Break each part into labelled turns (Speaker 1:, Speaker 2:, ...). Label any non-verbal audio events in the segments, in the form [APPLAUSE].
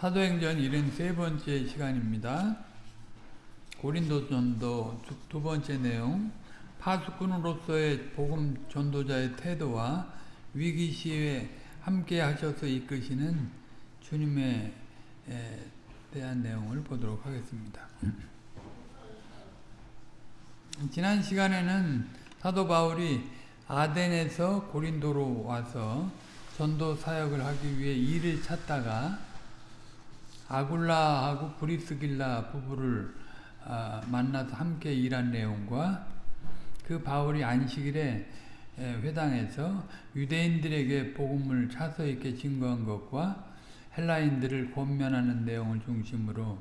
Speaker 1: 사도행전 73번째 시간입니다. 고린도 전도 두 번째 내용 파수꾼으로서의 복음 전도자의 태도와 위기 시에 함께 하셔서 이끄시는 주님에 대한 내용을 보도록 하겠습니다. 지난 시간에는 사도 바울이 아덴에서 고린도로 와서 전도 사역을 하기 위해 일을 찾다가 아굴라하고 브리스길라 부부를 만나서 함께 일한 내용과 그 바울이 안식일에 회당에서 유대인들에게 복음을 차서 있게 증거한 것과 헬라인들을 권면하는 내용을 중심으로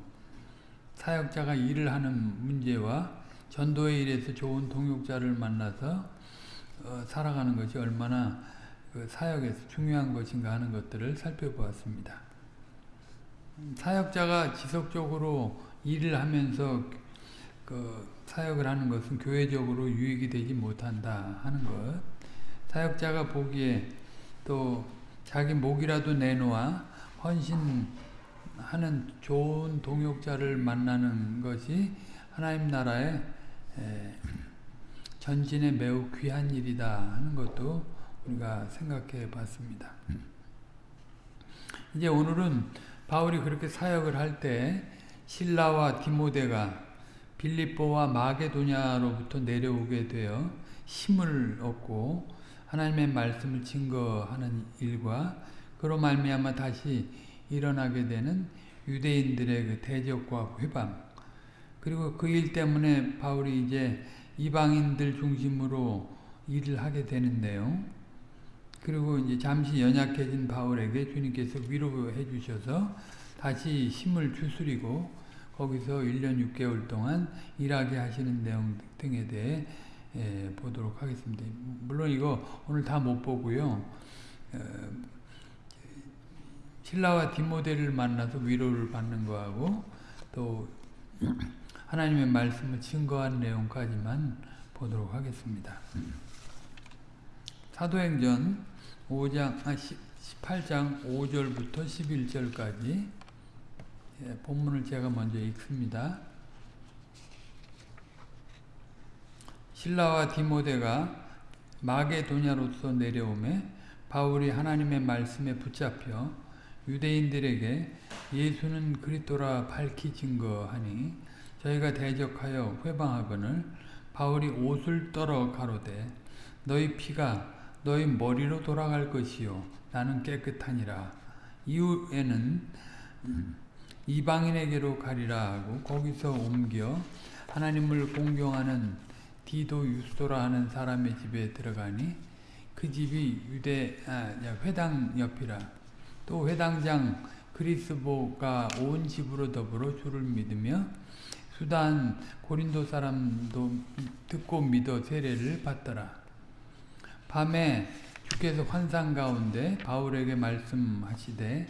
Speaker 1: 사역자가 일을 하는 문제와 전도의 일에서 좋은 동역자를 만나서 어, 살아가는 것이 얼마나 그 사역에서 중요한 것인가 하는 것들을 살펴보았습니다. 사역자가 지속적으로 일을 하면서 그 사역을 하는 것은 교회적으로 유익이 되지 못한다 하는 것. 사역자가 보기에 또 자기 목이라도 내놓아 헌신하는 좋은 동역자를 만나는 것이 하나님 나라의 전진에 매우 귀한 일이다 하는 것도 우리가 생각해 봤습니다. 이제 오늘은 바울이 그렇게 사역을 할 때 신라와 디모데가 빌립보와 마게도냐로부터 내려오게 되어 힘을 얻고 하나님의 말씀을 증거하는 일과 그로 말미암아 다시 일어나게 되는 유대인들의 그 대적과 회방 그리고 그 일 때문에 바울이 이제 이방인들 중심으로 일을 하게 되는데요. 그리고 이제 잠시 연약해진 바울에게 주님께서 위로해 주셔서 다시 힘을 추스리고 거기서 1년 6개월 동안 일하게 하시는 내용 등에 대해 예, 보도록 하겠습니다. 물론 이거 오늘 다 못 보고요. 어, 신라와 디모데를 만나서 위로를 받는 거하고 또 하나님의 말씀을 증거한 내용까지만 보도록 하겠습니다. 사도행전 5장, 아, 18장 5절부터 11절까지 예, 본문을 제가 먼저 읽습니다. 신라와 디모데가 마게도냐로서 내려오매 바울이 하나님의 말씀에 붙잡혀 유대인들에게 예수는 그리스도라 밝히 증거하니 저희가 대적하여 회방하거늘 바울이 옷을 떨어 가로되 너희 피가 너희 머리로 돌아갈 것이요. 나는 깨끗하니라. 이후에는 이방인에게로 가리라 하고 거기서 옮겨 하나님을 공경하는 디도 유스도라 하는 사람의 집에 들어가니 그 집이 유대 아, 회당 옆이라. 또 회당장 그리스보가 온 집으로 더불어 주를 믿으며 수단 고린도 사람도 듣고 믿어 세례를 받더라. 밤에 주께서 환상 가운데 바울에게 말씀하시되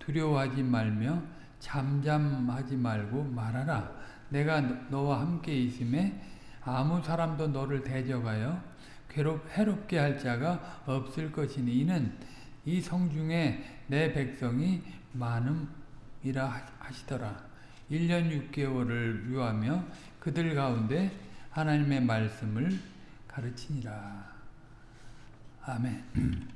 Speaker 1: 두려워하지 말며 잠잠하지 말고 말하라. 내가 너와 함께 있음에 아무 사람도 너를 대적하여 괴롭 해롭게 할 자가 없을 것이니 이는 이 성중에 내 백성이 많음이라 하시더라. 1년 6개월을 유하며 그들 가운데 하나님의 말씀을 가르치니라. 아멘.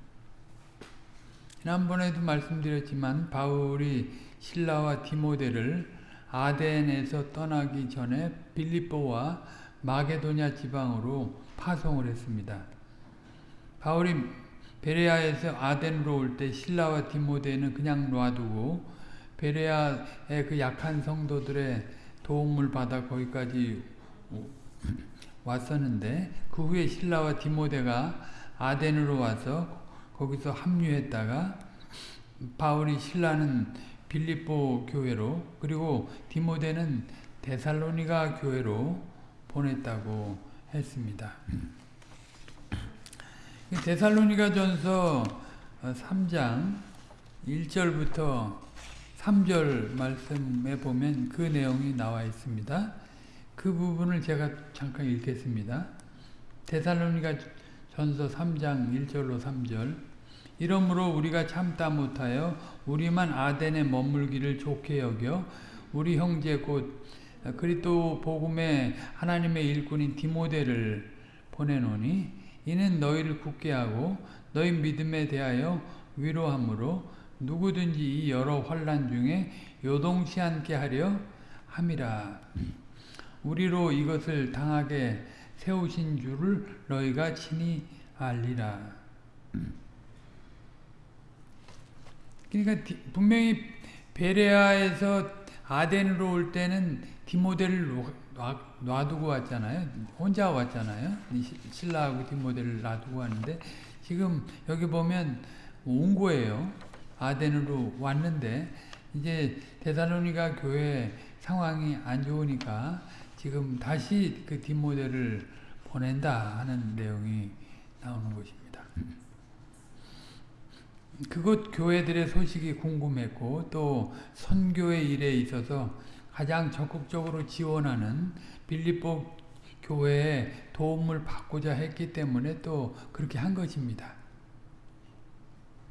Speaker 1: 지난번에도 말씀드렸지만 바울이 신라와 디모데를 아덴에서 떠나기 전에 빌립보와 마게도냐 지방으로 파송을 했습니다. 바울이 베레아에서 아덴으로 올 때 신라와 디모데는 그냥 놔두고 베레아의 그 약한 성도들의 도움을 받아 거기까지 왔었는데 그 후에 신라와 디모데가 아덴으로 와서 거기서 합류했다가 바울이 신라는 빌립보 교회로 그리고 디모데는 데살로니가 교회로 보냈다고 했습니다. 데살로니가 전서 3장 1절부터 3절 말씀에 보면 그 내용이 나와 있습니다. 그 부분을 제가 잠깐 읽겠습니다. 데살로니가 전서 3장 1절로 3절 이러므로 우리가 참다 못하여 우리만 아덴에 머물기를 좋게 여겨 우리 형제 곧 그리스도 복음의 하나님의 일꾼인 디모데를 보내노니 이는 너희를 굳게 하고 너희 믿음에 대하여 위로함으로 누구든지 이 여러 환란 중에 요동치 않게 하려 함이라. 우리로 이것을 당하게 세우신 줄을 너희가 친히 알리라. 그러니까 분명히 베레아에서 아덴으로 올 때는 디모데를 놔두고 왔잖아요. 혼자 왔잖아요. 신라하고 디모데를 놔두고 왔는데 지금 여기 보면 온 거예요. 아덴으로 왔는데 이제 데살로니가 교회 상황이 안 좋으니까 지금 다시 그 디모데를 보낸다 하는 내용이 나오는 것입니다. 그곳 교회들의 소식이 궁금했고 또 선교의 일에 있어서 가장 적극적으로 지원하는 빌립보 교회에 도움을 받고자 했기 때문에 또 그렇게 한 것입니다.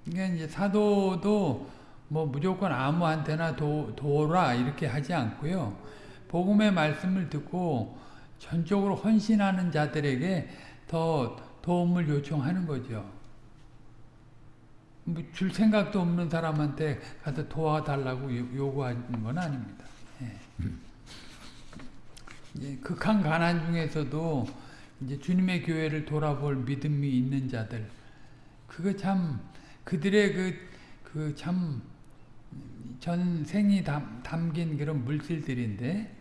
Speaker 1: 그러니까 이제 사도도 뭐 무조건 아무한테나 도, 도라 이렇게 하지 않고요. 복음의 말씀을 듣고 전적으로 헌신하는 자들에게 더 도움을 요청하는 거죠. 뭐 줄 생각도 없는 사람한테 가서 도와달라고 요구하는 건 아닙니다. 예. 극한 가난 중에서도 이제 주님의 교회를 돌아볼 믿음이 있는 자들, 그거 참 그들의 그 그 참 전생이 담, 담긴 그런 물질들인데 예,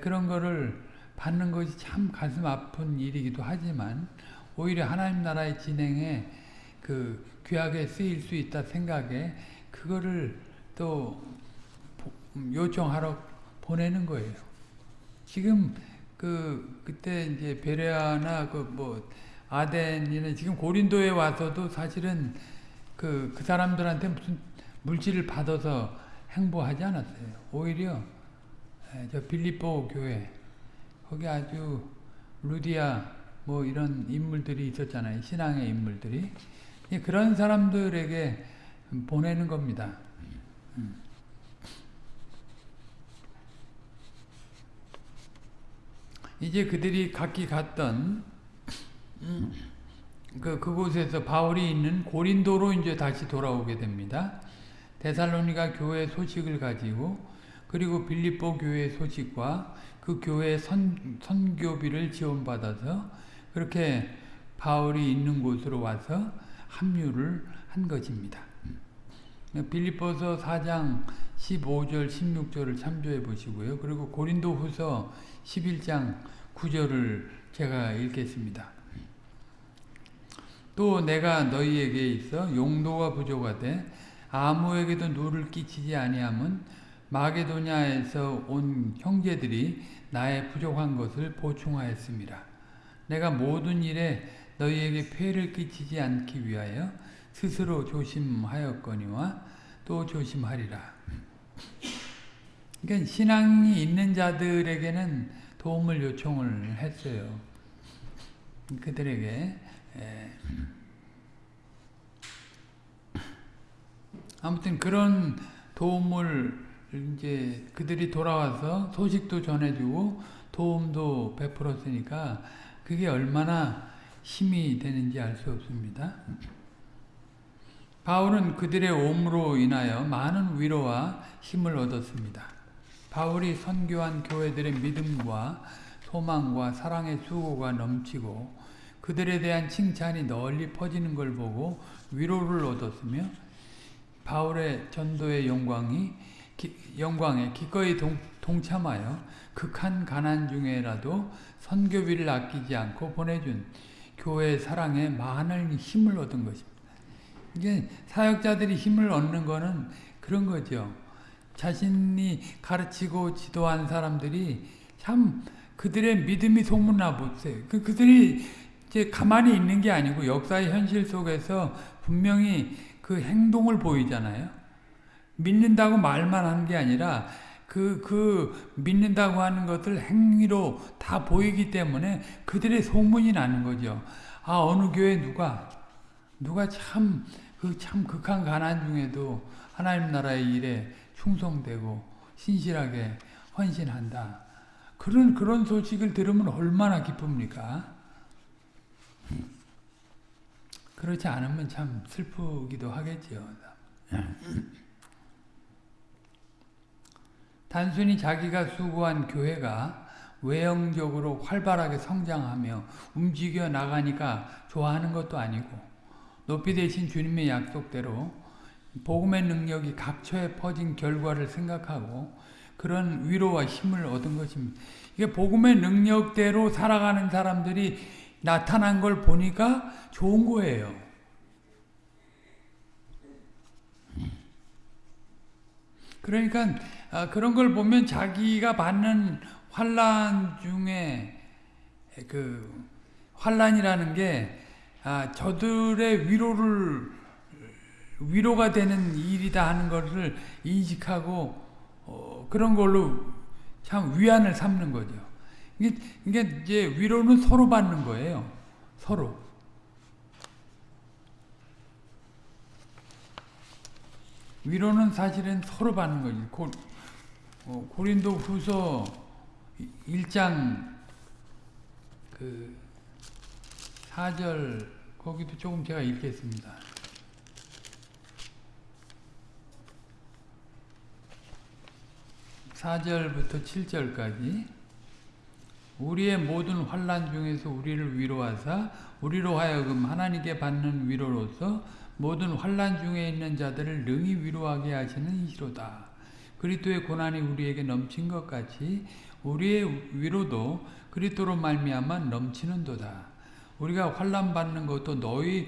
Speaker 1: 그런 거를 받는 것이 참 가슴 아픈 일이기도 하지만 오히려 하나님 나라의 진행에 그 귀하게 쓰일 수 있다 생각에 그거를 또 요청하러 보내는 거예요. 지금 그 그때 이제 베레아나 그 뭐 아덴이나 지금 고린도에 와서도 사실은 그, 그 사람들한테 무슨 물질을 받아서 행보하지 않았어요. 오히려 저 빌립보 교회 거기 아주 루디아 뭐 이런 인물들이 있었잖아요. 신앙의 인물들이 그런 사람들에게 보내는 겁니다. 이제 그들이 각기 갔던 그 그곳에서 바울이 있는 고린도로 이제 다시 돌아오게 됩니다. 데살로니가 교회 소식을 가지고 그리고 빌립보 교회 소식과 그 교회 선, 선교비를 지원받아서 그렇게 바울이 있는 곳으로 와서 합류를 한 것입니다. 빌립보서 4장 15절 16절을 참조해 보시고요. 그리고 고린도 후서 11장 9절을 제가 읽겠습니다. 또 내가 너희에게 있어 용도가 부족하되 아무에게도 누를 끼치지 아니함은 마게도냐에서 온 형제들이 나의 부족한 것을 보충하였습니다. 내가 모든 일에 너희에게 폐를 끼치지 않기 위하여 스스로 조심하였거니와 또 조심하리라. 그러니까 신앙이 있는 자들에게는 도움을 요청을 했어요. 그들에게 아무튼 그런 도움을 이제 그들이 돌아와서 소식도 전해주고 도움도 베풀었으니까 그게 얼마나 힘이 되는지 알 수 없습니다. 바울은 그들의 옴으로 인하여 많은 위로와 힘을 얻었습니다. 바울이 선교한 교회들의 믿음과 소망과 사랑의 수고가 넘치고 그들에 대한 칭찬이 널리 퍼지는 걸 보고 위로를 얻었으며 바울의 전도의 영광이 기, 영광에 기꺼이 동, 동참하여 극한 가난 중에라도 선교비를 아끼지 않고 보내준 교회 사랑에 많은 힘을 얻은 것입니다. 이게 사역자들이 힘을 얻는 거는 그런 거죠. 자신이 가르치고 지도한 사람들이 참 그들의 믿음이 소문나 보세요. 그, 그들이 이제 가만히 있는 게 아니고 역사의 현실 속에서 분명히 그 행동을 보이잖아요. 믿는다고 말만 하는 게 아니라 그, 그, 믿는다고 하는 것을 행위로 다 보이기 때문에 그들의 소문이 나는 거죠. 아, 어느 교회 누가, 누가 참, 그 참 극한 가난 중에도 하나님 나라의 일에 충성되고 신실하게 헌신한다. 그런 그런 소식을 들으면 얼마나 기쁩니까? 그렇지 않으면 참 슬프기도 하겠죠. 단순히 자기가 수고한 교회가 외형적으로 활발하게 성장하며 움직여 나가니까 좋아하는 것도 아니고 높이 되신 주님의 약속대로 복음의 능력이 각처에 퍼진 결과를 생각하고 그런 위로와 힘을 얻은 것입니다. 이게 복음의 능력대로 살아가는 사람들이 나타난 걸 보니까 좋은 거예요. 그러니까 그런 걸 보면 자기가 받는 환란 중에 그 환란이라는 게 아, 저들의 위로를 위로가 되는 일이다 하는 것을 인식하고 어, 그런 걸로 참 위안을 삼는 거죠. 이게, 이게 이제 위로는 서로 받는 거예요. 서로. 위로는 사실은 서로 받는 거지. 고, 어, 고린도 후서 1장 그 4절 거기도 조금 제가 읽겠습니다. 사절부터칠절까지 우리의 모든 환란 중에서 우리를 위로하사 우리로 하여금 하나님께 받는 위로로서 모든 환란 중에 있는 자들을 능히 위로하게 하시는 이시로다. 그리스도의 고난이 우리에게 넘친 것 같이 우리의 위로도 그리스도로 말미암아 넘치는도다. 우리가 환난 받는 것도 너희의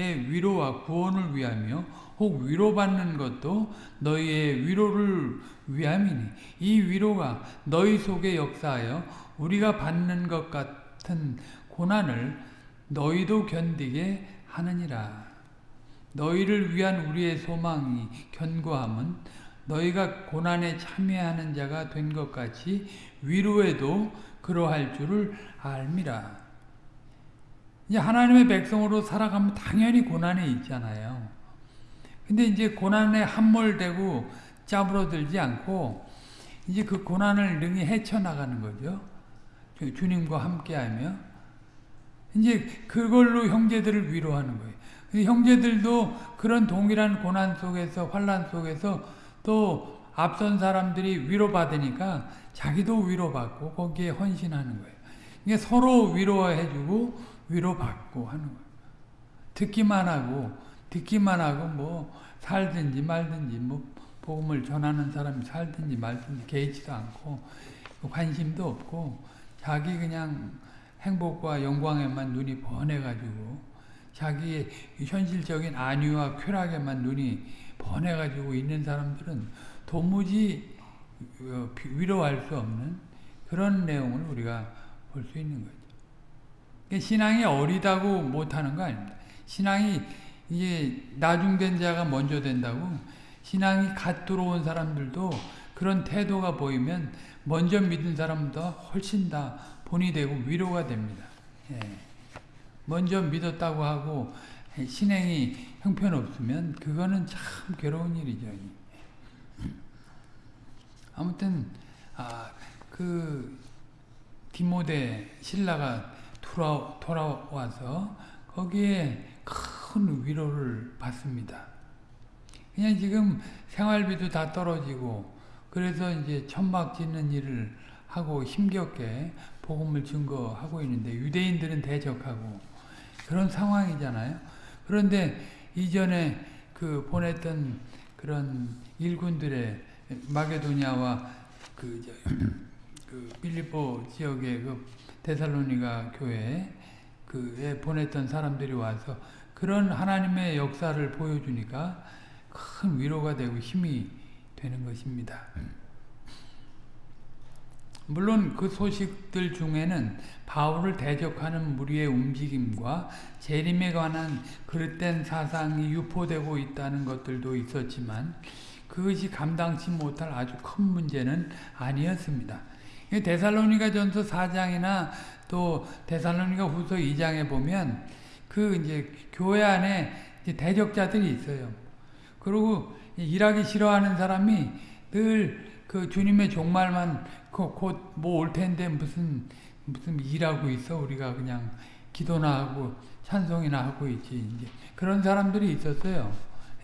Speaker 1: 위로와 구원을 위하며 혹 위로받는 것도 너희의 위로를 위함이니 이 위로가 너희 속에 역사하여 우리가 받는 것 같은 고난을 너희도 견디게 하느니라. 너희를 위한 우리의 소망이 견고함은 너희가 고난에 참여하는 자가 된 것 같이 위로에도 그러할 줄을 알미라. 이제 하나님의 백성으로 살아가면 당연히 고난이 있잖아요. 근데 이제 고난에 함몰되고 짜부러들지 않고 이제 그 고난을 능히 헤쳐나가는 거죠. 주님과 함께하며 이제 그걸로 형제들을 위로하는 거예요. 형제들도 그런 동일한 고난 속에서 환란 속에서 또 앞선 사람들이 위로받으니까 자기도 위로받고 거기에 헌신하는 거예요. 이게 서로 위로해주고 위로받고 하는 거예요. 듣기만 하고 듣기만 하고 뭐 살든지 말든지 뭐 복음을 전하는 사람이 살든지 말든지 개의치도 않고 관심도 없고 자기 그냥 행복과 영광에만 눈이 번해가지고 자기의 현실적인 안위와 쾌락에만 눈이 번해가지고 있는 사람들은 도무지 어, 위로할 수 없는 그런 내용을 우리가 볼 수 있는 거죠. 그러니까 신앙이 어리다고 못하는 거 아닙니다. 신앙이 이게 나중된 자가 먼저 된다고 신앙이 갓 들어온 사람들도 그런 태도가 보이면 먼저 믿은 사람보다 훨씬 다 본이 되고 위로가 됩니다. 예. 먼저 믿었다고 하고 신행이 형편없으면 그거는 참 괴로운 일이죠. 아무튼 아, 그 디모데 신라가 돌아, 돌아와서 거기에 큰 위로를 받습니다. 그냥 지금 생활비도 다 떨어지고 그래서 이제 천막 짓는 일을 하고 힘겹게 복음을 증거하고 있는데 유대인들은 대적하고 그런 상황이잖아요. 그런데 이전에 그 보냈던 그런 일군들의 마게도냐와 그, 그 빌리보 지역의 그 데살로니가 교회 그에 보냈던 사람들이 와서 그런 하나님의 역사를 보여주니까 큰 위로가 되고 힘이 되는 것입니다. 물론 그 소식들 중에는 바울을 대적하는 무리의 움직임과 재림에 관한 그릇된 사상이 유포되고 있다는 것들도 있었지만 그것이 감당치 못할 아주 큰 문제는 아니었습니다. 데살로니가 전서 4장이나 또 데살로니가 후서 2장에 보면 그 이제 교회 안에 이제 대적자들이 있어요. 그리고 일하기 싫어하는 사람이 늘 그 주님의 종말만 그 곧뭐 올 텐데 무슨 무슨 일하고 있어 우리가 그냥 기도나 하고 찬송이나 하고 있지 이제 그런 사람들이 있었어요.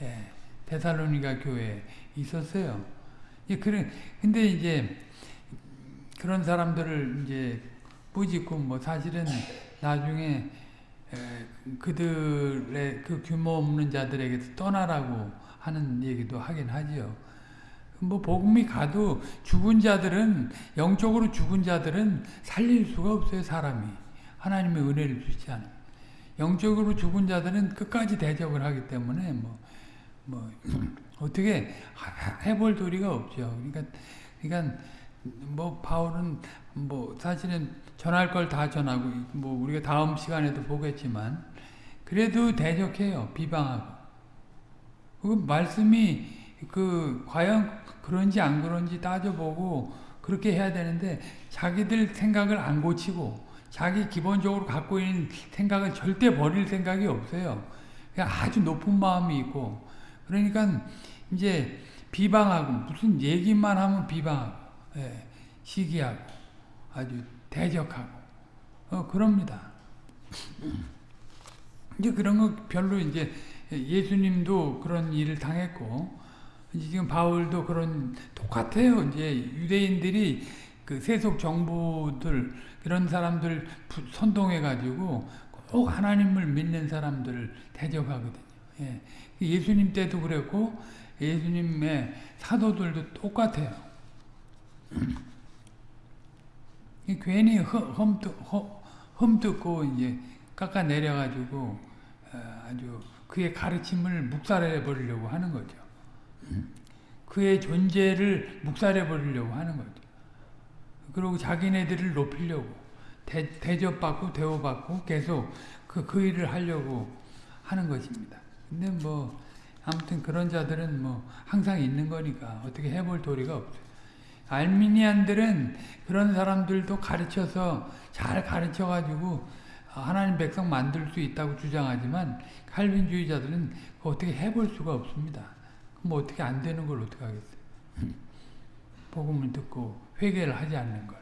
Speaker 1: 예, 데살로니가 교회에 있었어요. 예, 그래 근데 이제 그런 사람들을 이제 뿌짓고 뭐 사실은 나중에 에, 그들의 그 규모 없는 자들에게서 떠나라고 하는 얘기도 하긴 하지요. 뭐 복음이 가도 죽은 자들은 영적으로 죽은 자들은 살릴 수가 없어요 사람이 하나님의 은혜를 주지 않아 영적으로 죽은 자들은 끝까지 대적을 하기 때문에 뭐, 뭐 [CLEARS THROAT] 어떻게 해볼 도리가 없죠. 그러니까 그러니까 뭐 바울은 뭐 사실은 전할 걸 다 전하고 뭐 우리가 다음 시간에도 보겠지만 그래도 대적해요 비방하고 그 말씀이 그 과연 그런지 안 그런지 따져보고 그렇게 해야 되는데 자기들 생각을 안 고치고 자기 기본적으로 갖고 있는 생각을 절대 버릴 생각이 없어요. 아주 높은 마음이 있고 그러니까 이제 비방하고 무슨 얘기만 하면 비방하고 예, 시기하고 아주 대적하고 어 그럽니다. 이제 그런 거 별로 이제 예수님도 그런 일을 당했고 지금 바울도 그런 똑같아요. 이제 유대인들이 그 세속 정부들 이런 사람들 선동해 가지고 꼭 하나님을 믿는 사람들을 대적하거든요. 예. 예수님 때도 그랬고 예수님의 사도들도 똑같아요. 괜히 험뜯, 험뜯고 이제 깎아 내려가지고 아주 그의 가르침을 묵살해 버리려고 하는 거죠. 그의 존재를 묵살해 버리려고 하는 거죠. 그리고 자기네들을 높이려고 대, 대접받고 대우받고 계속 그, 그 일을 하려고 하는 것입니다. 근데 뭐 아무튼 그런 자들은 뭐 항상 있는 거니까 어떻게 해볼 도리가 없어요. 알미니안들은 그런 사람들도 가르쳐서 잘 가르쳐가지고 하나님 백성 만들 수 있다고 주장하지만 칼빈주의자들은 어떻게 해볼 수가 없습니다. 뭐 어떻게 안 되는 걸 어떻게 하겠어요. 복음을 듣고 회개를 하지 않는 걸.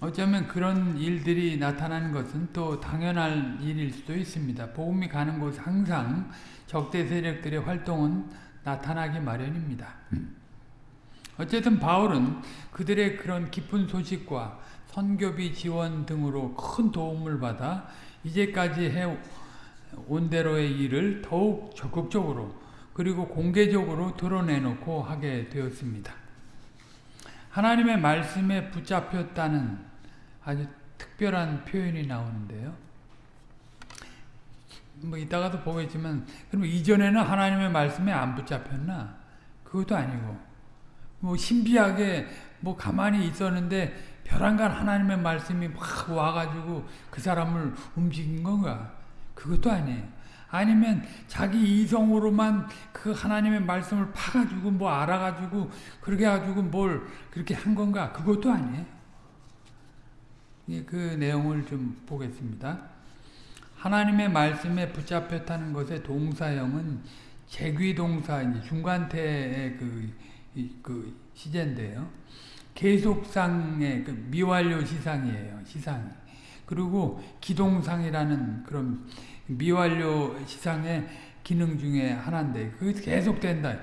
Speaker 1: 어쩌면 그런 일들이 나타나는 것은 또 당연할 일일 수도 있습니다. 복음이 가는 곳 항상 적대 세력들의 활동은 나타나기 마련입니다. 어쨌든 바울은 그들의 그런 깊은 소식과 선교비 지원 등으로 큰 도움을 받아 이제까지 해온 대로의 일을 더욱 적극적으로 그리고 공개적으로 드러내놓고 하게 되었습니다. 하나님의 말씀에 붙잡혔다는 아주 특별한 표현이 나오는데요. 뭐 이따가도 보겠지만 그럼 이전에는 하나님의 말씀에 안 붙잡혔나? 그것도 아니고 뭐 신비하게 뭐 가만히 있었는데 벼랑간 하나님의 말씀이 막 와가지고 그 사람을 움직인 건가? 그것도 아니에요. 아니면 자기 이성으로만 그 하나님의 말씀을 파가지고 뭐 알아가지고 그렇게 해가지고 뭘 그렇게 한 건가? 그것도 아니에요. 그 내용을 좀 보겠습니다. 하나님의 말씀에 붙잡혔다는 것의 동사형은 제귀동사 중간태의 그, 그 시제인데요. 계속상의 그 미완료 시상이에요. 시상. 그리고 기동상이라는 그런 미완료 시상의 기능 중에 하나인데 그게 계속된다.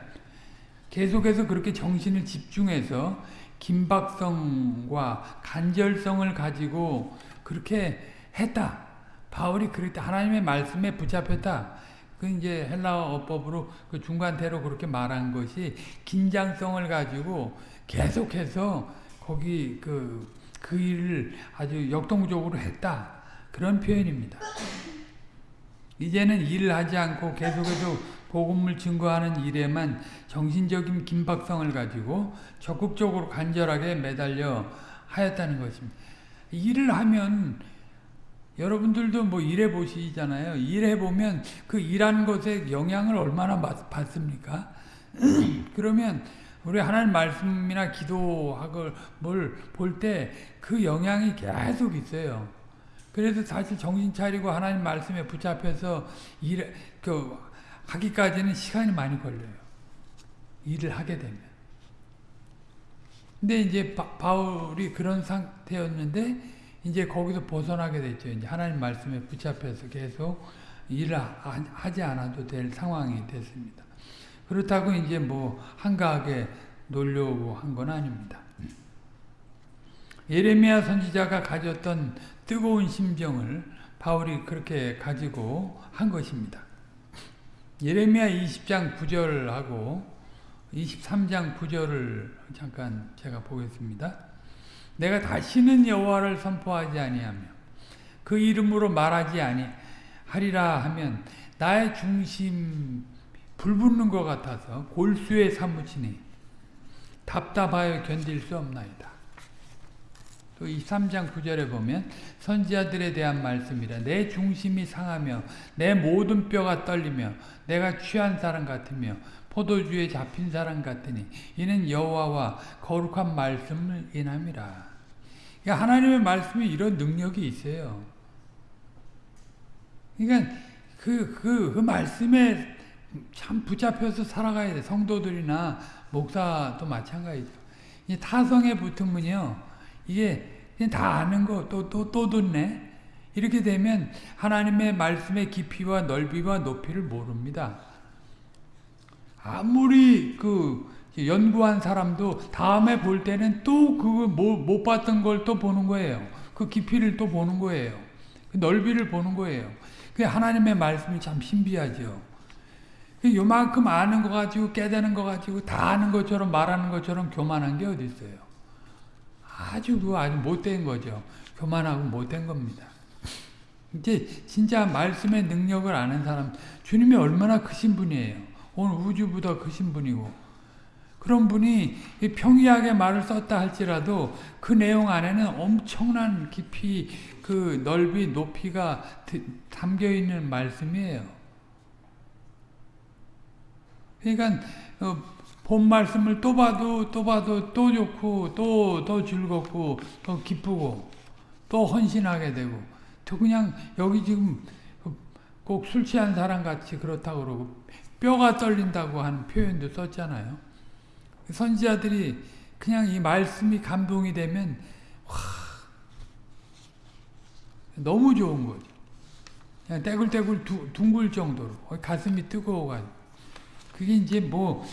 Speaker 1: 계속해서 그렇게 정신을 집중해서 긴박성과 간절성을 가지고 그렇게 했다. 바울이 그랬다. 하나님의 말씀에 붙잡혔다. 그 이제 헬라어 어법으로 그 중간태로 그렇게 말한 것이 긴장성을 가지고 계속해서 거기 그, 그 일을 아주 역동적으로 했다. 그런 표현입니다. 이제는 일을 하지 않고 계속해서 복음을 증거하는 일에만 정신적인 긴박성을 가지고 적극적으로 간절하게 매달려 하였다는 것입니다. 일을 하면 여러분들도 뭐 일해 보시잖아요. 일해 보면 그 일하는 것에 영향을 얼마나 받, 습니까 [CLEARS THROAT] 그러면 우리 하나님 말씀이나 기도하고 뭘볼 때 그 영향이 계속 있어요. 그래서 사실 정신 차리고 하나님 말씀에 붙잡혀서 일, 그, 하기까지는 시간이 많이 걸려요. 일을 하게 되면. 근데 이제 바, 울이 그런 상태였는데 이제 거기서 벗어나게 됐죠. 이제 하나님 말씀에 붙잡혀서 계속 일을 하지 않아도 될 상황이 됐습니다. 그렇다고 이제 뭐 한가하게 놀려고 한 건 아닙니다. 예레미야 선지자가 가졌던 뜨거운 심정을 바울이 그렇게 가지고 한 것입니다. 예레미야 20장 9절하고 23장 9절을 잠깐 제가 보겠습니다. 내가 다시는 여호와를 선포하지 아니하며 그 이름으로 말하지 아니하리라 하면 나의 중심 불붙는 것 같아서 골수에 사무치니 답답하여 견딜 수 없나이다. 또 23장 9절에 보면 선지자들에 대한 말씀이라 내 중심이 상하며 내 모든 뼈가 떨리며 내가 취한 사람 같으며 포도주에 잡힌 사람 같으니 이는 여호와와 거룩한 말씀을 인함이라. 그러니까 하나님의 말씀이 이런 능력이 있어요. 그러니까 그, 그, 그 말씀에 참 붙잡혀서 살아가야 돼. 성도들이나 목사도 마찬가지죠. 이 타성에 붙으면요. 이게 그냥 다 아는 거, 또, 또, 또 듣네. 이렇게 되면 하나님의 말씀의 깊이와 넓이와 높이를 모릅니다. 아무리 그 연구한 사람도 다음에 볼 때는 또 그거 못 봤던 걸 또 보는 거예요. 그 깊이를 또 보는 거예요. 그 넓이를 보는 거예요. 그 하나님의 말씀이 참 신비하죠. 그 요만큼 아는 거 가지고 깨닫는 거 가지고 다 아는 것처럼 말하는 것처럼 교만한 게 어디 있어요. 아주 그 아주 못된 거죠. 교만하고 못된 겁니다. 이제 진짜 말씀의 능력을 아는 사람 주님이 얼마나 크신 분이에요. 온 우주보다 크신 분이고 그런 분이 평이하게 말을 썼다 할지라도 그 내용 안에는 엄청난 깊이 그 넓이 높이가 담겨 있는 말씀이에요. 그러니까 어, 본 말씀을 또 봐도 또 봐도 또 좋고 또 더 즐겁고 더 기쁘고 또 헌신하게 되고 또 그냥 여기 지금 꼭 술 취한 사람 같이 그렇다고 그러고 뼈가 떨린다고 하는 표현도 썼잖아요. 선지자들이 그냥 이 말씀이 감동이 되면 와, 너무 좋은 거죠. 그냥 떼굴떼굴 두, 둥글 정도로 가슴이 뜨거워가지고 그게 이제 뭐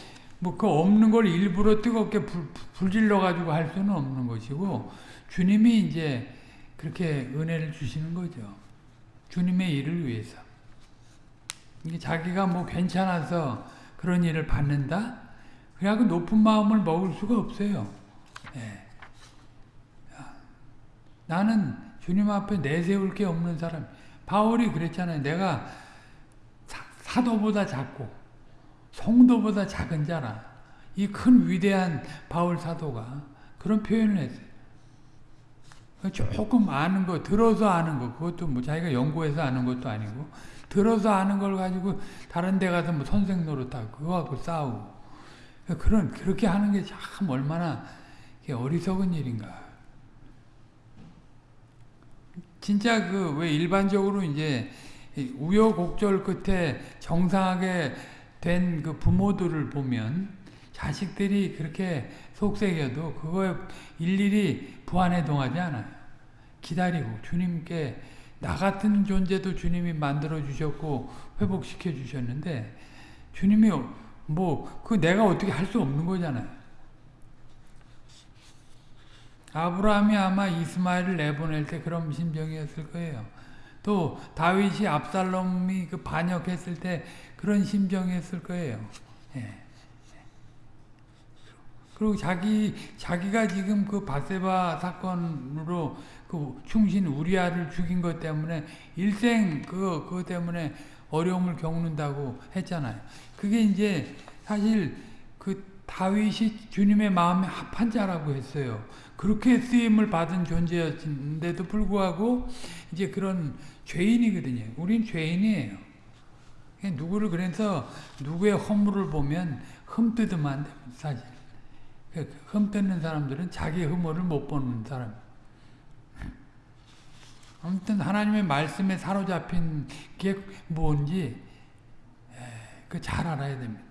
Speaker 1: 뭐 그 없는 걸 일부러 뜨겁게 불, 불질러 가지고 할 수는 없는 것이고 주님이 이제 그렇게 은혜를 주시는 거죠. 주님의 일을 위해서. 자기가 뭐 괜찮아서 그런 일을 받는다? 그래갖고 높은 마음을 먹을 수가 없어요. 네. 나는 주님 앞에 내세울 게 없는 사람. 바울이 그랬잖아요. 내가 사, 도보다 작고 성도보다 작은 자라. 이 큰 위대한 바울 사도가 그런 표현을 했어요. 조금 아는 거, 들어서 아는 거, 그것도 뭐 자기가 연구해서 아는 것도 아니고, 들어서 아는 걸 가지고 다른 데 가서 뭐 선생 노릇하고 그거 갖고 싸우고 그런 그렇게 하는 게 참 얼마나 어리석은 일인가. 진짜 그 왜 일반적으로 이제 우여곡절 끝에 정상하게 된 그 부모들을 보면 자식들이 그렇게 속색여도 그거에 일일이 부안해 동하지 않아요. 기다리고 주님께 나 같은 존재도 주님이 만들어 주셨고 회복시켜 주셨는데 주님이 뭐 그 내가 어떻게 할 수 없는 거잖아요. 아브라함이 아마 이스마엘을 내보낼 때 그런 심정이었을 거예요. 또 다윗이 압살롬이 그 반역했을 때 그런 심정이었을 거예요. 예. 그리고 자기 자기가 지금 그 바세바 사건으로 그 충신 우리아를 죽인 것 때문에 일생 그거 그거 때문에 어려움을 겪는다고 했잖아요. 그게 이제 사실 그 다윗이 주님의 마음에 합한 자라고 했어요. 그렇게 쓰임을 받은 존재였는데도 불구하고 이제 그런 죄인이거든요. 우린 죄인이에요. 누구를 그래서 누구의 허물을 보면 흠뜯으면 안. 사실. 흠 뜯는 사람들은 자기 흠을 못 보는 사람. 아무튼 하나님의 말씀에 사로잡힌 게 뭔지 그 잘 알아야 됩니다.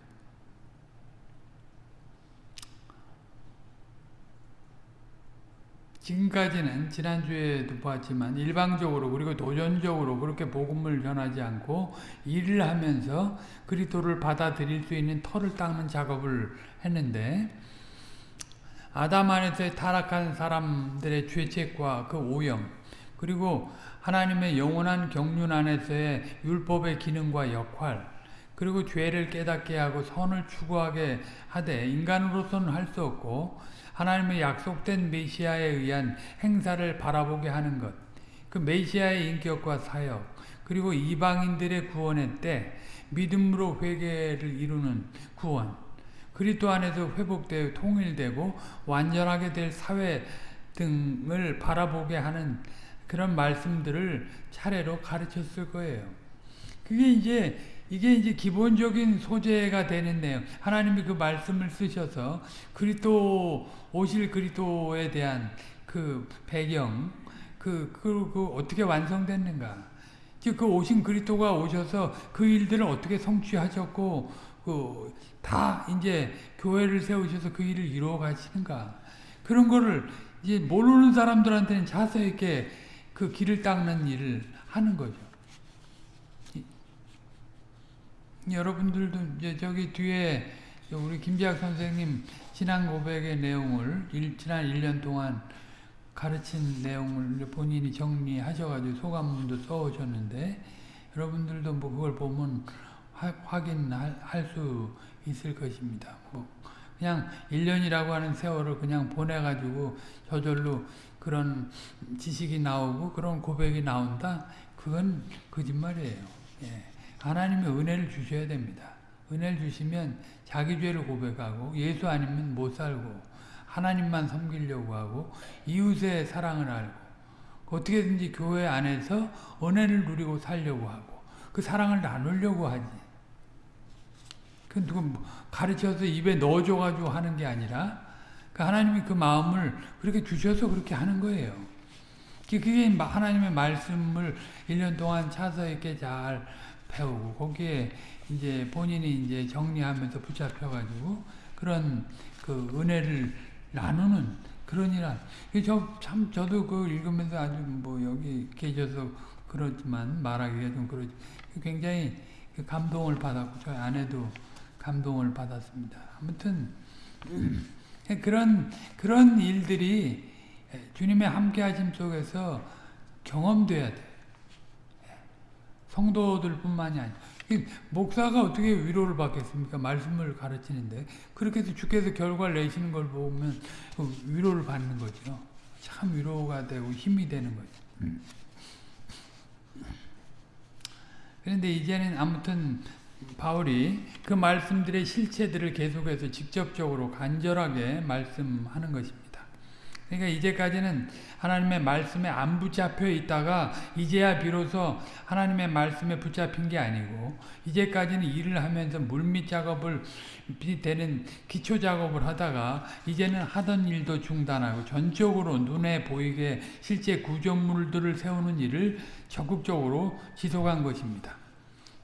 Speaker 1: 지금까지는 지난주에도 봤지만 일방적으로 그리고 도전적으로 그렇게 복음을 전하지 않고 일을 하면서 그리스도를 받아들일 수 있는 털을 닦는 작업을 했는데 아담 안에서 타락한 사람들의 죄책과 그 오염 그리고 하나님의 영원한 경륜 안에서의 율법의 기능과 역할 그리고 죄를 깨닫게 하고 선을 추구하게 하되 인간으로서는 할 수 없고 하나님의 약속된 메시아에 의한 행사를 바라보게 하는 것. 그 메시아의 인격과 사역 그리고 이방인들의 구원의 때 믿음으로 회개를 이루는 구원 그리스도 안에서 회복되어 통일되고 완전하게 될 사회 등을 바라보게 하는 그런 말씀들을 차례로 가르쳤을 거예요. 그게 이제 이게 이제 기본적인 소재가 되는 내용. 하나님이 그 말씀을 쓰셔서 그리스도 오실 그리스도에 대한 그 배경, 그, 그, 그 어떻게 완성됐는가. 그 오신 그리스도가 오셔서 그 일들을 어떻게 성취하셨고, 그, 다 이제 교회를 세우셔서 그 일을 이루어 가시는가. 그런 거를 이제 모르는 사람들한테는 자세 있게 그 길을 닦는 일을 하는 거죠. 여러분들도 이제 저기 뒤에 우리 김지학 선생님 신앙 고백의 내용을 일, 지난 1년 동안 가르친 내용을 본인이 정리하셔가지고 소감문도 써오셨는데 여러분들도 뭐 그걸 보면 하, 확인할 수 있을 것입니다. 뭐 그냥 1년이라고 하는 세월을 그냥 보내가지고 저절로 그런 지식이 나오고 그런 고백이 나온다? 그건 거짓말이에요. 예. 하나님의 은혜를 주셔야 됩니다. 은혜를 주시면 자기 죄를 고백하고 예수 아니면 못 살고 하나님만 섬기려고 하고 이웃의 사랑을 알고 어떻게든지 교회 안에서 은혜를 누리고 살려고 하고 그 사랑을 나누려고 하지. 그 누구 뭐 가르쳐서 입에 넣어줘가지고 하는 게 아니라 그 하나님이 그 마음을 그렇게 주셔서 그렇게 하는 거예요. 그게 하나님의 말씀을 1년 동안 차서 이렇게 잘 배우고 거기에 이제 본인이 이제 정리하면서 붙잡혀가지고 그런 그 은혜를 나누는 그런 일한 저참 저도 그 읽으면서 아주 뭐 여기 계셔서 그렇지만 말하기가 좀 굉장히 그 감동을 받았고 저희 아내도 감동을 받았습니다. 아무튼 그런 그런 일들이 주님의 함께하심 속에서 경험돼야 돼. 성도들뿐만이 아니라 목사가 어떻게 위로를 받겠습니까? 말씀을 가르치는데 그렇게 해서 주께서 결과를 내시는 걸 보면 위로를 받는 거죠. 참 위로가 되고 힘이 되는 거죠. 음. 그런데 이제는 아무튼 바울이 그 말씀들의 실체들을 계속해서 직접적으로 간절하게 말씀하는 것입니다. 그러니까 이제까지는 하나님의 말씀에 안 붙잡혀 있다가 이제야 비로소 하나님의 말씀에 붙잡힌 게 아니고 이제까지는 일을 하면서 물밑 작업을 되는 기초 작업을 하다가 이제는 하던 일도 중단하고 전적으로 눈에 보이게 실제 구조물들을 세우는 일을 적극적으로 지속한 것입니다.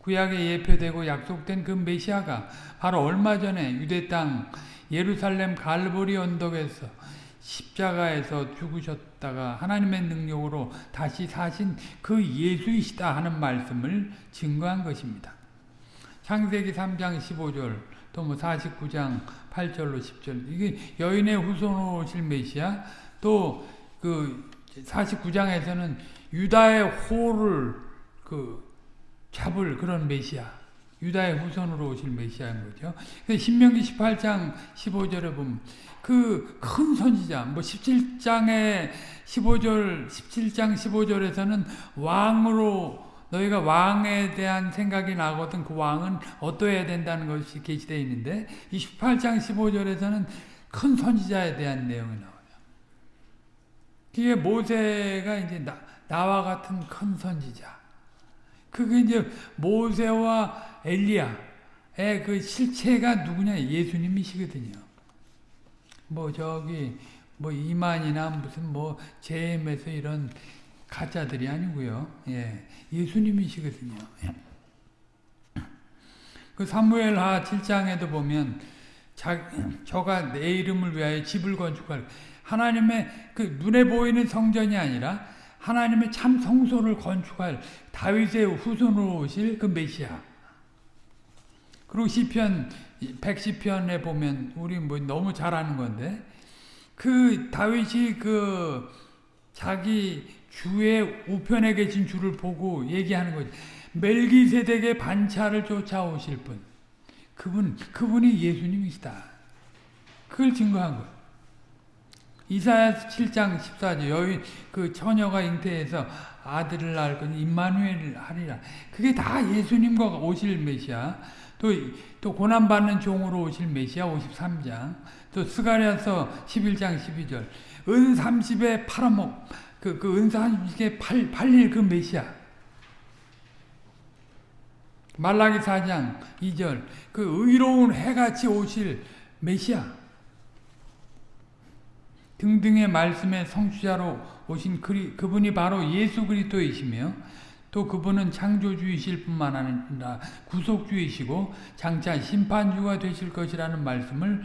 Speaker 1: 구약에 예표되고 약속된 그 메시아가 바로 얼마 전에 유대 땅 예루살렘 갈보리 언덕에서 십자가에서 죽으셨다가 하나님의 능력으로 다시 사신 그 예수이시다 하는 말씀을 증거한 것입니다. 창세기 3장 15절 또 뭐 49장 8절로 10절 이게 여인의 후손으로 오실 메시아 또 그 49장에서는 유다의 호를 그 잡을 그런 메시아 유다의 후손으로 오실 메시아인 거죠. 신명기 18장 15절에 보면 그 큰 선지자, 뭐 17장에 15절, 17장 15절에서는 왕으로 너희가 왕에 대한 생각이 나거든 그 왕은 어떠해야 된다는 것이 게시되어 있는데 28장 15절에서는 큰 선지자에 대한 내용이 나와요. 그게 모세가 이제 나, 나와 같은 큰 선지자. 그게 이제 모세와 엘리야의 그 실체가 누구냐? 예수님이시거든요. 뭐 저기 뭐 이만이나 무슨 뭐 제임에서 이런 가짜들이 아니고요. 예, 예수님이시거든요. 예. 그 사무엘하 7장에도 보면 자, 저가 내 이름을 위하여 집을 건축할 하나님의 그 눈에 보이는 성전이 아니라 하나님의 참 성소를 건축할 다윗의 후손으로 오실 그 메시아. 그리고 시편 110편에 보면 우리 뭐 너무 잘 아는 건데 그 다윗이 그 자기 주의 우편에 계신 주를 보고 얘기하는 거지. 멜기세덱의 반차를 쫓아오실 분. 그분, 그분이 예수님이시다. 그걸 증거한 거예요. 이사야 7장 14절 여기 그 처녀가 잉태해서 아들을 낳을 건 임마누엘 하리라. 그게 다 예수님과 오실 메시아. 또, 또 고난받는 종으로 오실 메시아 53장. 또 스가랴서 11장 12절. 은 30에 팔아먹 그, 그 은사 한 집에 팔, 팔릴 그 메시아. 말라기 4장 2절. 그 의로운 해같이 오실 메시아. 등등의 말씀의 성취자로 오신 그리, 그분이 바로 예수 그리스도이시며 또 그분은 창조주이실 뿐만 아니라 구속주이시고 장차 심판주가 되실 것이라는 말씀을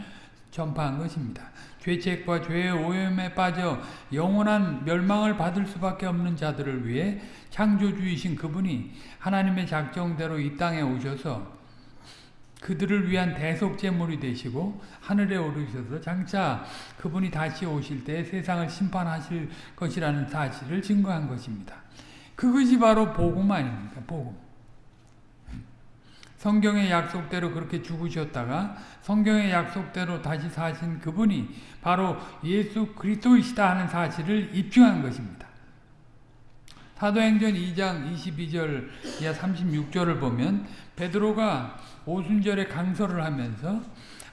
Speaker 1: 전파한 것입니다. 죄책과 죄의 오염에 빠져 영원한 멸망을 받을 수밖에 없는 자들을 위해 창조주이신 그분이 하나님의 작정대로 이 땅에 오셔서 그들을 위한 대속 제물이 되시고 하늘에 오르셔서 장차 그분이 다시 오실 때 세상을 심판하실 것이라는 사실을 증거한 것입니다. 그것이 바로 복음 아닙니까? 복음. 성경의 약속대로 그렇게 죽으셨다가 성경의 약속대로 다시 사신 그분이 바로 예수 그리스도이시다 하는 사실을 입증한 것입니다. 사도행전 2장 22절 이하 36절을 보면 베드로가 오순절에 강설을 하면서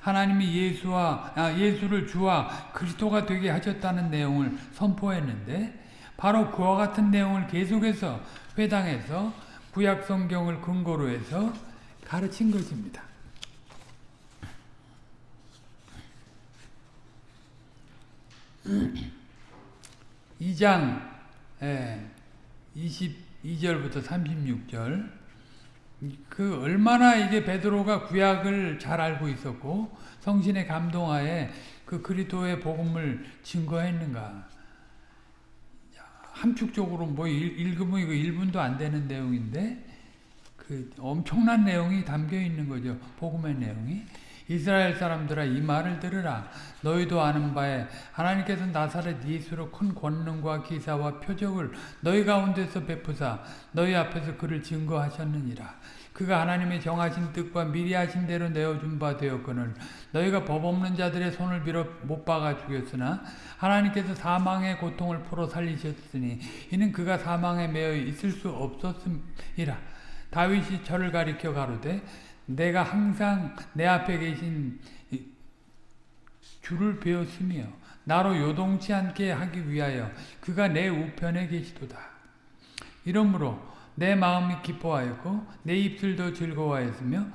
Speaker 1: 하나님이 예수와 아, 예수를 주와 그리스도가 되게 하셨다는 내용을 선포했는데 바로 그와 같은 내용을 계속해서 회당에서 구약 성경을 근거로 해서 가르친 것입니다. 2장 22절부터 36절 그 얼마나 이게 베드로가 구약을 잘 알고 있었고 성신의 감동하에 그 그리스도의 복음을 증거했는가 함축적으로 뭐 읽으면 이거 1분도 안 되는 내용인데 그 엄청난 내용이 담겨 있는 거죠. 복음의 내용이. 이스라엘 사람들아 이 말을 들으라. 너희도 아는 바에 하나님께서 나사렛 예수로 큰 권능과 기사와 표적을 너희 가운데서 베푸사 너희 앞에서 그를 증거하셨느니라. 그가 하나님의 정하신 뜻과 미리 하신 대로 내어준 바 되었거늘 너희가 법 없는 자들의 손을 빌어 못 박아 죽였으나 하나님께서 사망의 고통을 풀어 살리셨으니 이는 그가 사망에 매여 있을 수 없었음이라. 다윗이 저를 가리켜 가로되 내가 항상 내 앞에 계신 주를 배웠으며 나로 요동치 않게 하기 위하여 그가 내 우편에 계시도다. 이러므로 내 마음이 기뻐하였고 내 입술도 즐거워하였으며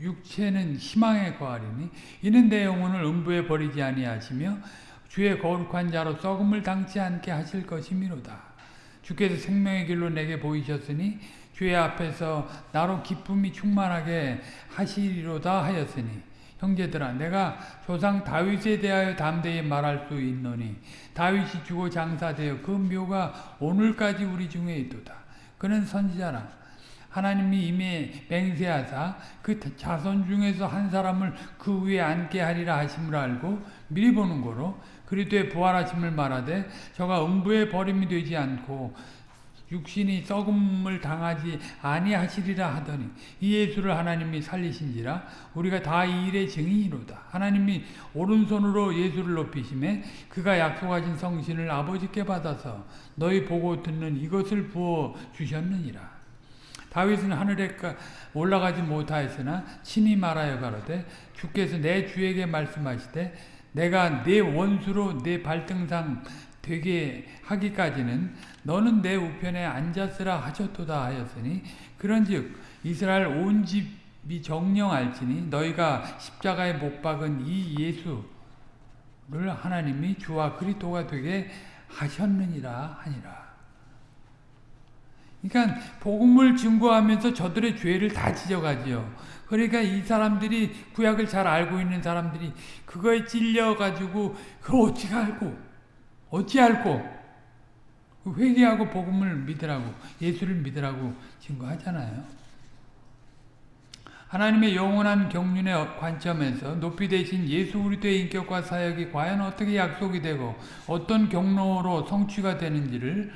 Speaker 1: 육체는 희망에 거하리니 이는 내 영혼을 음부에 버리지 아니하시며 주의 거룩한 자로 썩음을 당치 않게 하실 것이미로다. 주께서 생명의 길로 내게 보이셨으니 주의 앞에서 나로 기쁨이 충만하게 하시리로다 하였으니 형제들아 내가 조상 다윗에 대하여 담대히 말할 수 있노니 다윗이 주고 장사되어 그 묘가 오늘까지 우리 중에 있도다. 그는 선지자라 하나님이 이미 맹세하사 그 자손 중에서 한 사람을 그 위에 앉게 하리라 하심을 알고 미리 보는 거로 그리스도의 부활하심을 말하되 저가 음부에 버림이 되지 않고 육신이 썩음을 당하지 아니하시리라 하더니 이 예수를 하나님이 살리신지라 우리가 다 이 일의 증인이로다. 하나님이 오른손으로 예수를 높이심에 그가 약속하신 성신을 아버지께 받아서 너희 보고 듣는 이것을 부어 주셨느니라. 다윗은 하늘에 올라가지 못하였으나 친히 말하여 가로되 주께서 내 주에게 말씀하시되 내가 내 원수로 내 발등상 되게 하기까지는 너는 내 우편에 앉았으라 하셨도다 하였으니 그런즉 이스라엘 온 집이 정령 알지니 너희가 십자가에 못 박은 이 예수 하나님이 주와 그리스도가 되게 하셨느니라 하니라. 그러니까 복음을 증거하면서 저들의 죄를 다 지적하지요. 그러니까 이 사람들이 구약을 잘 알고 있는 사람들이 그거에 찔려 가지고 그걸 어찌 알고 어찌 알고 회개하고 복음을 믿으라고 예수를 믿으라고 증거하잖아요. 하나님의 영원한 경륜의 관점에서 높이 되신 예수 그리스도의 인격과 사역이 과연 어떻게 약속이 되고 어떤 경로로 성취가 되는지를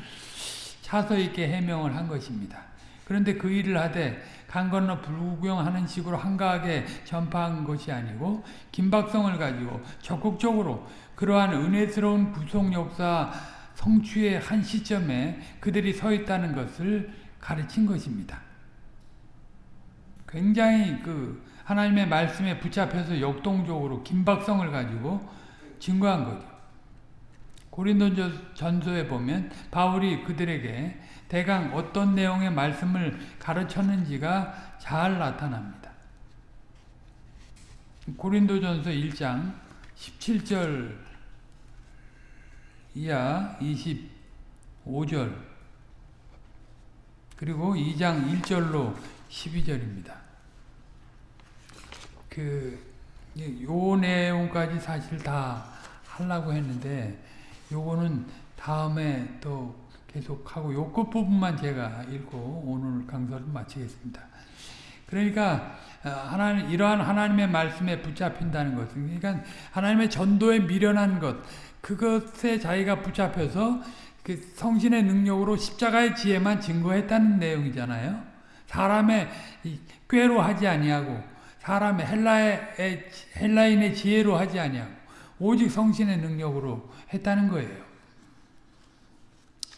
Speaker 1: 차서 있게 해명을 한 것입니다. 그런데 그 일을 하되 강 건너 불구경하는 식으로 한가하게 전파한 것이 아니고 긴박성을 가지고 적극적으로 그러한 은혜스러운 구속 역사 성취의 한 시점에 그들이 서 있다는 것을 가르친 것입니다. 굉장히 그 하나님의 말씀에 붙잡혀서 역동적으로 긴박성을 가지고 증거한 거죠. 고린도 전서에 보면 바울이 그들에게 대강 어떤 내용의 말씀을 가르쳤는지가 잘 나타납니다. 고린도 전서 1장 17절 이하 25절 그리고 2장 1절로 12절입니다. 그, 요 내용까지 사실 다 하려고 했는데, 요거는 다음에 또 계속하고, 요 끝부분만 제가 읽고 오늘 강서를 마치겠습니다. 그러니까, 하나님, 이러한 하나님의 말씀에 붙잡힌다는 것은, 그러니까 하나님의 전도에 미련한 것, 그것에 자기가 붙잡혀서 그 성신의 능력으로 십자가의 지혜만 증거했다는 내용이잖아요. 사람의 꾀로 하지 아니하고 사람의 헬라의 헬라인의 지혜로 하지 아니하고 오직 성신의 능력으로 했다는 거예요.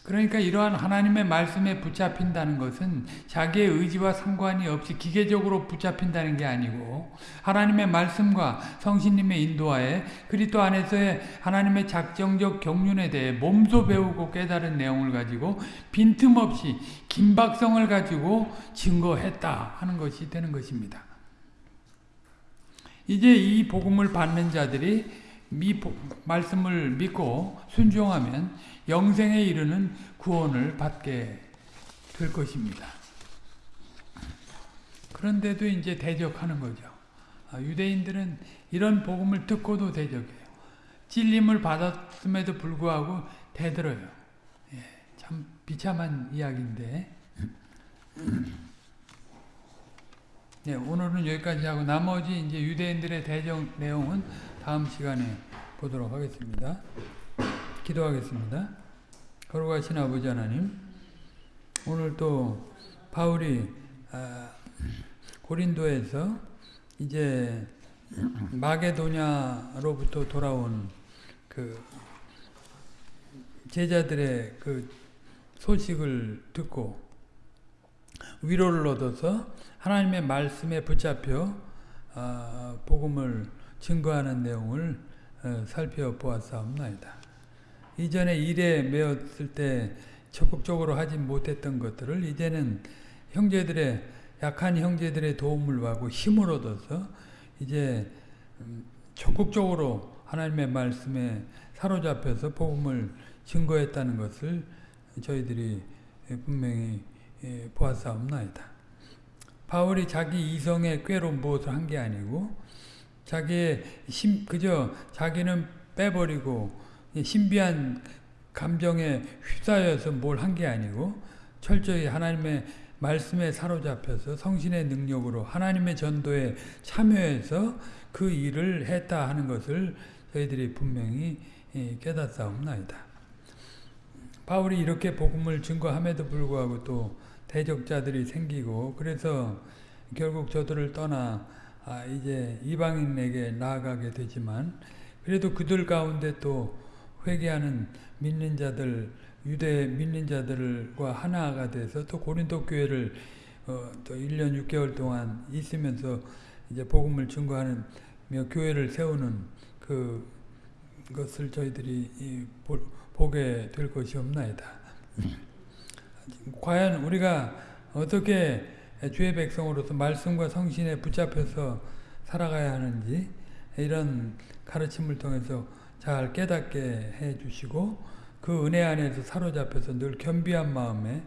Speaker 1: 그러니까 이러한 하나님의 말씀에 붙잡힌다는 것은 자기의 의지와 상관이 없이 기계적으로 붙잡힌다는 게 아니고 하나님의 말씀과 성신님의 인도하에 그리스도 안에서의 하나님의 작정적 경륜에 대해 몸소 배우고 깨달은 내용을 가지고 빈틈없이 긴박성을 가지고 증거했다 하는 것이 되는 것입니다. 이제 이 복음을 받는 자들이 미 말씀을 믿고 순종하면 영생에 이르는 구원을 받게 될 것입니다. 그런데도 이제 대적하는 거죠. 아, 유대인들은 이런 복음을 듣고도 대적해요. 찔림을 받았음에도 불구하고 대들어요. 예, 참 비참한 이야기인데. 네, 오늘은 여기까지 하고 나머지 이제 유대인들의 대적 내용은 다음 시간에 보도록 하겠습니다. 기도하겠습니다. 거룩하신 아버지 하나님, 오늘 또 바울이 아, 고린도에서 이제 마게도냐로부터 돌아온 그 제자들의 그 소식을 듣고 위로를 얻어서 하나님의 말씀에 붙잡혀 아, 복음을 증거하는 내용을 어, 살펴보았사옵나이다. 이전에 일에 매었을 때 적극적으로 하지 못했던 것들을 이제는 형제들의 약한 형제들의 도움을 받고 힘을 얻어서 이제 음, 적극적으로 하나님의 말씀에 사로잡혀서 복음을 증거했다는 것을 저희들이 분명히 예, 보았사옵나이다. 바울이 자기 이성의 꾀로 무엇을 한 게 아니고 자기의 심, 그저 자기는 빼버리고 신비한 감정에 휩싸여서 뭘 한 게 아니고 철저히 하나님의 말씀에 사로잡혀서 성신의 능력으로 하나님의 전도에 참여해서 그 일을 했다 하는 것을 저희들이 분명히 예, 깨닫사옵나이다. 바울이 이렇게 복음을 증거함에도 불구하고 또 대적자들이 생기고 그래서 결국 저들을 떠나 아, 이제 이방인에게 나아가게 되지만 그래도 그들 가운데 또 회개하는 믿는 자들 유대 믿는 자들과 하나가 돼서 또 고린도 교회를 어, 또 1년 6개월 동안 있으면서 이제 복음을 증거하는 교회를 세우는 그 것을 저희들이 이, 보, 보게 될 것이 없나이다. 과연 우리가 어떻게 주의 백성으로서 말씀과 성신에 붙잡혀서 살아가야 하는지 이런 가르침을 통해서 잘 깨닫게 해 주시고 그 은혜 안에서 사로잡혀서 늘 겸비한 마음에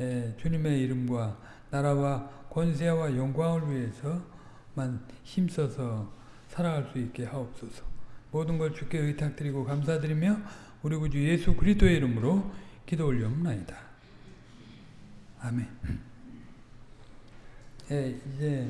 Speaker 1: 에, 주님의 이름과 나라와 권세와 영광을 위해서만 힘써서 살아갈 수 있게 하옵소서. 모든 걸 주께 의탁드리고 감사드리며 우리 구주 예수 그리스도의 이름으로 기도 올려옵나이다. 아멘. 예, 이제